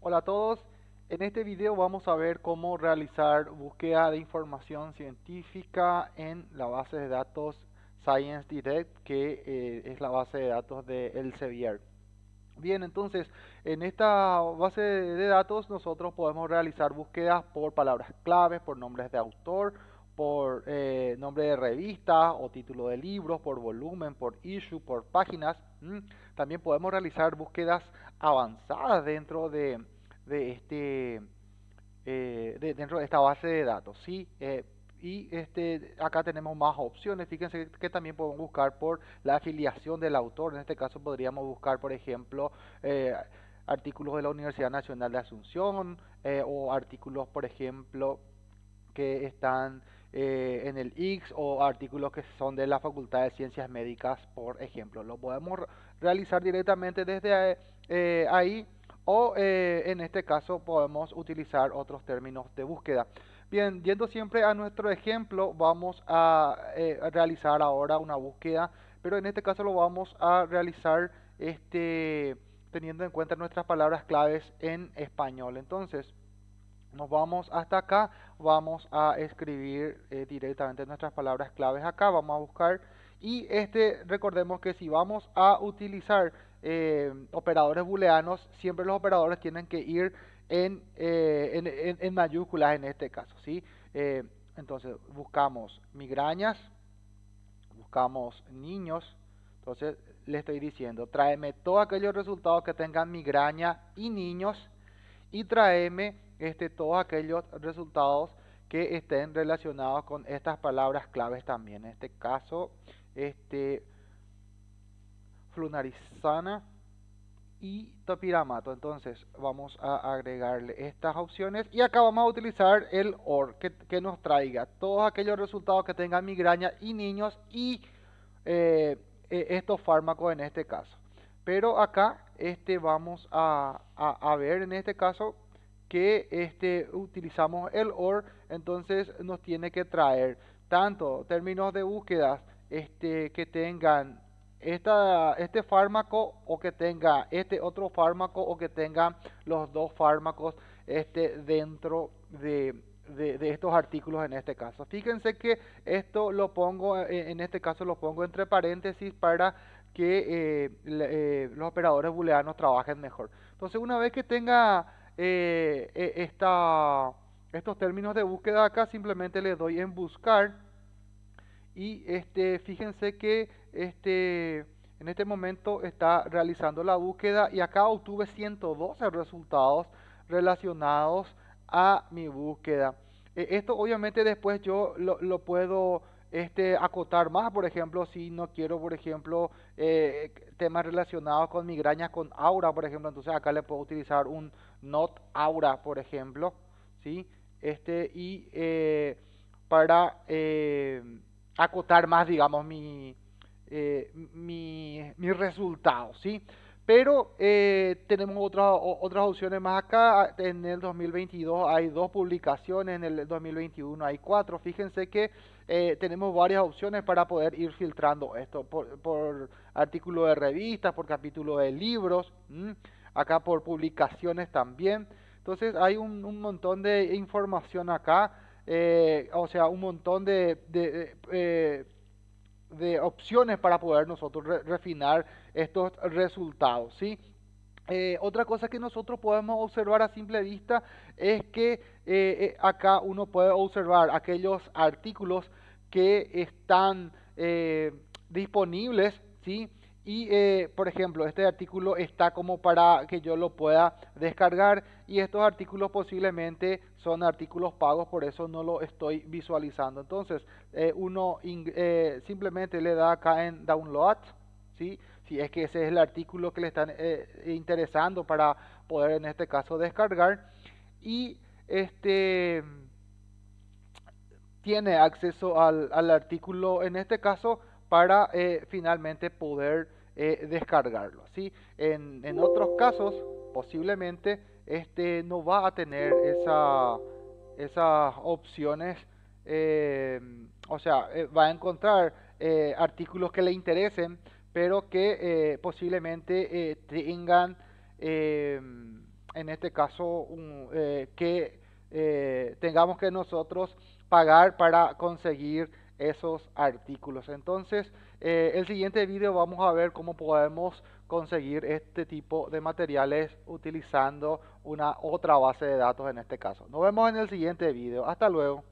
Hola a todos, en este video vamos a ver cómo realizar búsqueda de información científica en la base de datos Science Direct que eh, es la base de datos de Elsevier. Bien, entonces en esta base de datos nosotros podemos realizar búsquedas por palabras claves, por nombres de autor, por eh, nombre de revista o título de libros, por volumen, por issue, por páginas. También podemos realizar búsquedas avanzadas dentro de, este eh, dentro de esta base de datos. ¿sí? Eh, y este, acá tenemos más opciones. Fíjense que también podemos buscar por la afiliación del autor. En este caso podríamos buscar, por ejemplo, artículos de la Universidad Nacional de Asunción o artículos, por ejemplo, que están eh, en el X o artículos que son de la Facultad de Ciencias Médicas, por ejemplo. Lo podemos realizar directamente desde eh, ahí o eh, en este caso podemos utilizar otros términos de búsqueda. Bien, yendo siempre a nuestro ejemplo, vamos a realizar ahora una búsqueda, pero en este caso lo vamos a realizar este, teniendo en cuenta nuestras palabras claves en español. Entonces, nos vamos hasta acá, vamos a escribir eh, directamente nuestras palabras claves acá, vamos a buscar y este recordemos que si vamos a utilizar eh, operadores booleanos, siempre los operadores tienen que ir en, eh, en, mayúsculas en este caso, ¿sí? entonces buscamos migrañas, buscamos niños, entonces le estoy diciendo, tráeme todos aquellos resultados que tengan migraña y niños y tráeme este, todos aquellos resultados que estén relacionados con estas palabras claves también. En este caso, este, flunarizana y topiramato. Entonces vamos a agregarle estas opciones y acá vamos a utilizar el OR que, nos traiga todos aquellos resultados que tengan migraña y niños y eh, e, estos fármacos en este caso. Pero acá este, vamos a, a ver en este caso que este, utilizamos el OR, entonces nos tiene que traer tanto términos de búsqueda este, que tengan esta, este fármaco o que tenga este otro fármaco o que tenga los dos fármacos este, dentro de, de, estos artículos en este caso. Fíjense que esto lo pongo, eh, en este caso lo pongo entre paréntesis para que eh, eh, los operadores booleanos trabajen mejor. Entonces una vez que tenga eh, eh, estos términos de búsqueda acá, simplemente le doy en buscar y este, fíjense que este, en este momento está realizando la búsqueda y acá obtuve 112 resultados relacionados a mi búsqueda. Eh, esto obviamente después yo lo, lo puedo este, acotar más, por ejemplo, si no quiero, por ejemplo, eh, temas relacionados con migrañas con aura, por ejemplo, entonces acá le puedo utilizar un not aura, por ejemplo, ¿sí? Este, y eh, para eh, acotar más, digamos, mi, mi, mi resultado, ¿sí? Pero eh, tenemos otras otras opciones más acá. En el 2022 hay dos publicaciones, en el 2021 hay cuatro. Fíjense que eh, tenemos varias opciones para poder ir filtrando esto por, artículo de revistas, por capítulo de libros, acá por publicaciones también. Entonces hay un, montón de información acá, eh, o sea, un montón de, de de opciones para poder nosotros refinar estos resultados, ¿sí? Eh, otra cosa que nosotros podemos observar a simple vista es que eh, eh, acá uno puede observar aquellos artículos que están disponibles, ¿sí? Y, por ejemplo, este artículo está como para que yo lo pueda descargar y estos artículos posiblemente son artículos pagos, por eso no lo estoy visualizando. Entonces, uno simplemente le da acá en Download, ¿sí? Si es que ese es el artículo que le están interesando para poder en este caso descargar. Y este tiene acceso al, artículo en este caso para finalmente poder eh, descargarlo. ¿sí? En, en, otros casos, posiblemente este no va a tener esa, esas opciones, eh, o sea, eh, va a encontrar artículos que le interesen, pero que posiblemente tengan en este caso, eh, que eh, tengamos que nosotros pagar para conseguir esos artículos. Entonces, eh, el siguiente video vamos a ver cómo podemos conseguir este tipo de materiales utilizando una otra base de datos en este caso. Nos vemos en el siguiente video. Hasta luego.